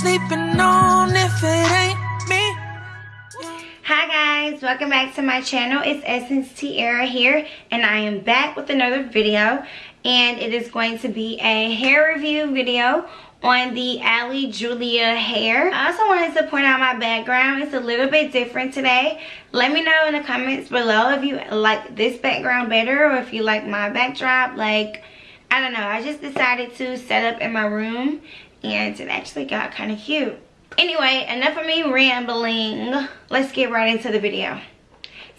sleeping on if it ain't me. Hi guys, welcome back to my channel. It's Essence Tiara here and I am back with another video and it is going to be a hair review video on the Ali Julia hair. I also wanted to point out my background. It's a little bit different today. Let me know in the comments below if you like this background better or if you like my backdrop. Like, I don't know. I just decided to set up in my room and it actually got kind of cute. Anyway, enough of me rambling. Let's get right into the video.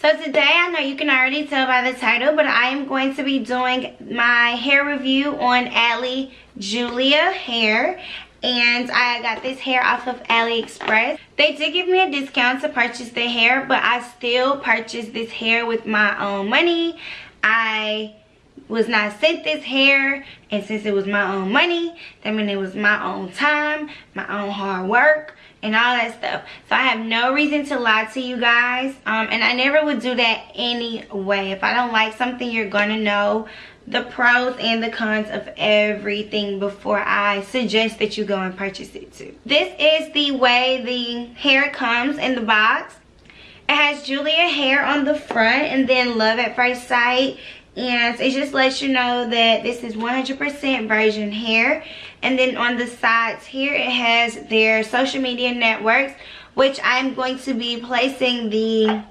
So today, I know you can already tell by the title, but I am going to be doing my hair review on Ali Julia hair. And I got this hair off of AliExpress. They did give me a discount to purchase the hair, but I still purchased this hair with my own money. I was not sent this hair and since it was my own money that means it was my own time my own hard work and all that stuff. So i have no reason to lie to you guys um, and i never would do that anyway. If i don't like something you're gonna know the pros and the cons of everything before i suggest that you go and purchase it too. This is the way the hair comes in the box. It has Julia hair on the front and then love at first sight and it just lets you know that this is 100% virgin hair. And then on the sides here it has their social media networks which I'm going to be placing the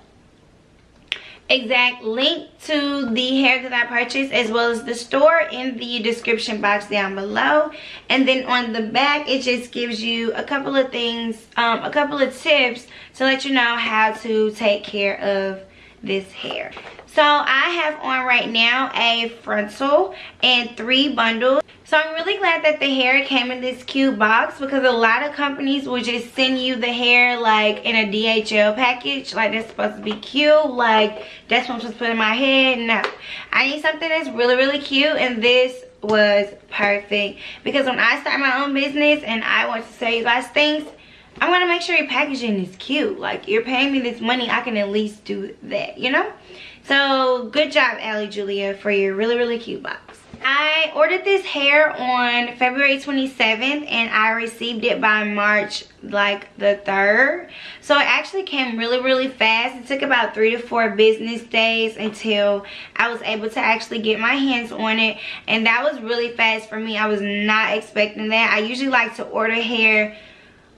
exact link to the hair that I purchased as well as the store in the description box down below. And then on the back it just gives you a couple of things um, a couple of tips to let you know how to take care of this hair so I have on right now a frontal and three bundles. So I'm really glad that the hair came in this cute box because a lot of companies will just send you the hair like in a DHL package. Like that's supposed to be cute. Like that's what I'm supposed to put in my head. No. I need something that's really, really cute and this was perfect. Because when I start my own business and I want to sell you guys things, I want to make sure your packaging is cute. Like you're paying me this money, I can at least do that, you know? So good job, Ali Julia, for your really, really cute box. I ordered this hair on February 27th and I received it by March like the 3rd. So it actually came really, really fast. It took about three to four business days until I was able to actually get my hands on it. And that was really fast for me. I was not expecting that. I usually like to order hair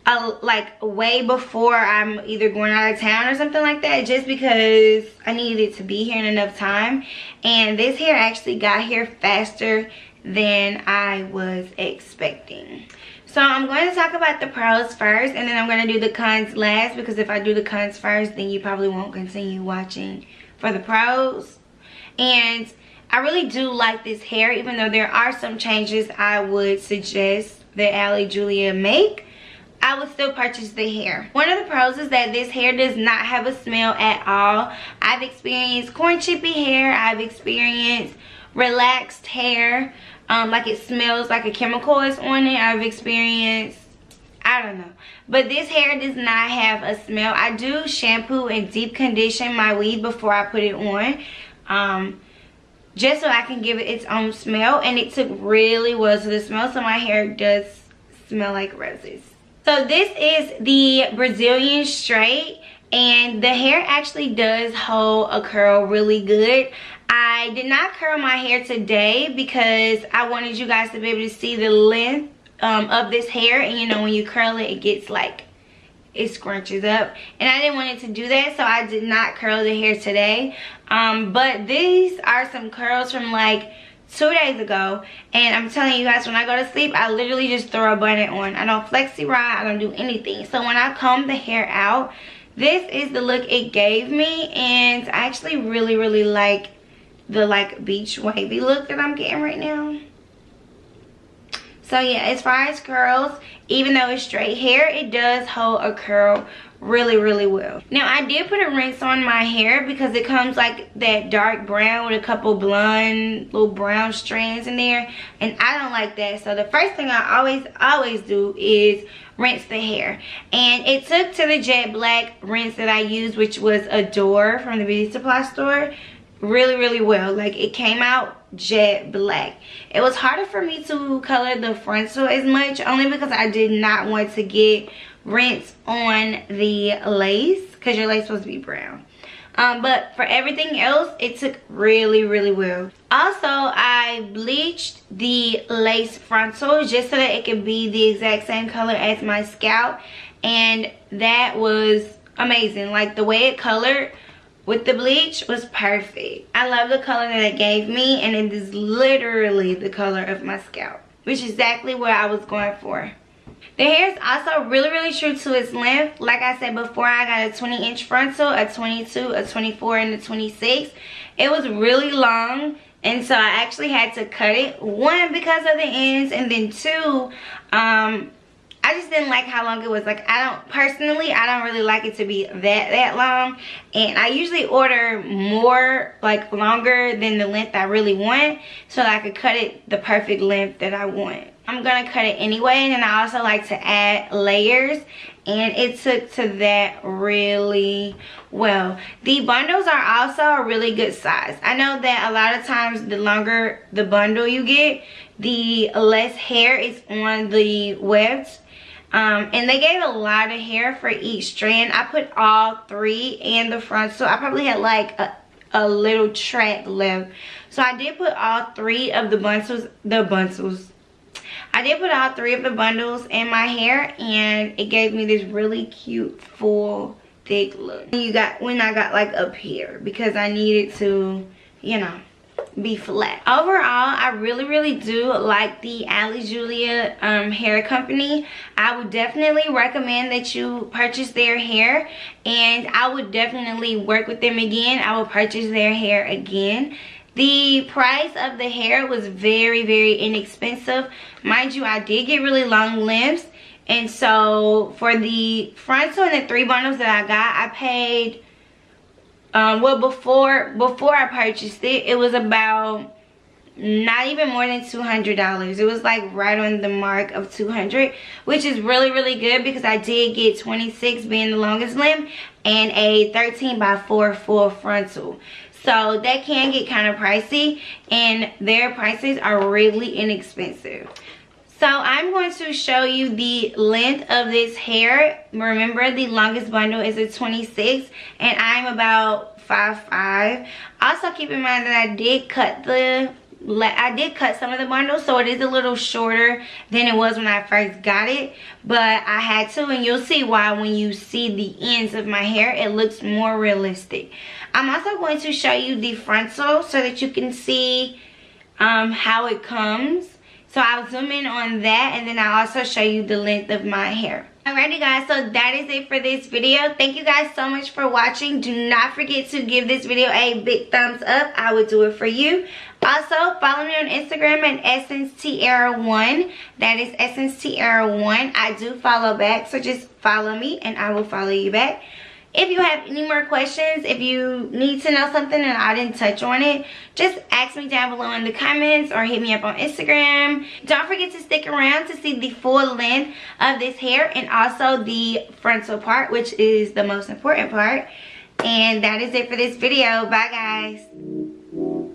uh, like way before I'm either going out of town or something like that just because I needed to be here in enough time and this hair actually got here faster than I was expecting. So I'm going to talk about the pros first and then I'm going to do the cons last because if I do the cons first then you probably won't continue watching for the pros. And I really do like this hair even though there are some changes I would suggest that Ali Julia make I would still purchase the hair. One of the pros is that this hair does not have a smell at all. I've experienced corn chippy hair. I've experienced relaxed hair. Um, like it smells like a chemical is on it. I've experienced I don't know. But this hair does not have a smell. I do shampoo and deep condition my weave before I put it on. Um, just so I can give it its own smell. And it took really well to the smell. So my hair does smell like roses. So this is the Brazilian straight and the hair actually does hold a curl really good. I did not curl my hair today because I wanted you guys to be able to see the length um, of this hair and you know when you curl it it gets like it scrunches up and I didn't want it to do that so I did not curl the hair today um, but these are some curls from like two days ago and i'm telling you guys when i go to sleep i literally just throw a bun on. I don't flexi rod i don't do anything. So when i comb the hair out this is the look it gave me and i actually really really like the like beach wavy look that i'm getting right now. So yeah as far as curls even though it's straight hair it does hold a curl really really well. Now i did put a rinse on my hair because it comes like that dark brown with a couple blonde little brown strands in there and i don't like that. So the first thing i always always do is rinse the hair. And it took to the jet black rinse that i used which was adore from the beauty supply store really really well. Like it came out jet black. It was harder for me to color the frontal as much only because i did not want to get rinse on the lace because your lace supposed to be brown. Um, but for everything else it took really really well. Also i bleached the lace frontal just so that it could be the exact same color as my scalp and that was amazing. Like the way it colored with the bleach was perfect. I love the color that it gave me and it is literally the color of my scalp which is exactly what i was going for the hair is also really, really true to its length. Like I said before, I got a 20 inch frontal, a 22, a 24, and a 26. It was really long. And so I actually had to cut it. One, because of the ends. And then two, um, I just didn't like how long it was. Like, I don't, personally, I don't really like it to be that, that long. And I usually order more, like, longer than the length I really want. So I could cut it the perfect length that I want. I'm gonna cut it anyway and then I also like to add layers and it took to that really well. The bundles are also a really good size. I know that a lot of times the longer the bundle you get the less hair is on the webs. Um, and they gave a lot of hair for each strand. I put all three in the front so i probably had like a, a little track left. So i did put all three of the bundles the bundles I did put all three of the bundles in my hair and it gave me this really cute full thick look. You got when I got like up here because I needed to, you know, be flat. Overall, I really, really do like the Ali Julia um, hair company. I would definitely recommend that you purchase their hair and I would definitely work with them again. I will purchase their hair again. The price of the hair was very, very inexpensive. Mind you, I did get really long lengths. And so for the frontal and the three bundles that I got, I paid, um, well, before, before I purchased it, it was about not even more than $200. It was like right on the mark of 200 which is really, really good because I did get 26 being the longest limb and a 13 by 4 full frontal. So that can get kind of pricey and their prices are really inexpensive. So I'm going to show you the length of this hair. Remember the longest bundle is a 26 and I'm about 5'5". Also keep in mind that I did cut the I did cut some of the bundles so it is a little shorter than it was when I first got it but I had to and you'll see why when you see the ends of my hair it looks more realistic. I'm also going to show you the frontal so that you can see um, how it comes. So I'll zoom in on that and then I'll also show you the length of my hair Alrighty guys, so that is it for this video. Thank you guys so much for watching. Do not forget to give this video a big thumbs up. I would do it for you. Also, follow me on Instagram at Essence Tiara one That is Essence Tiara one I do follow back, so just follow me and I will follow you back. If you have any more questions, if you need to know something and I didn't touch on it, just ask me down below in the comments or hit me up on Instagram. Don't forget to stick around to see the full length of this hair and also the frontal part, which is the most important part. And that is it for this video. Bye, guys.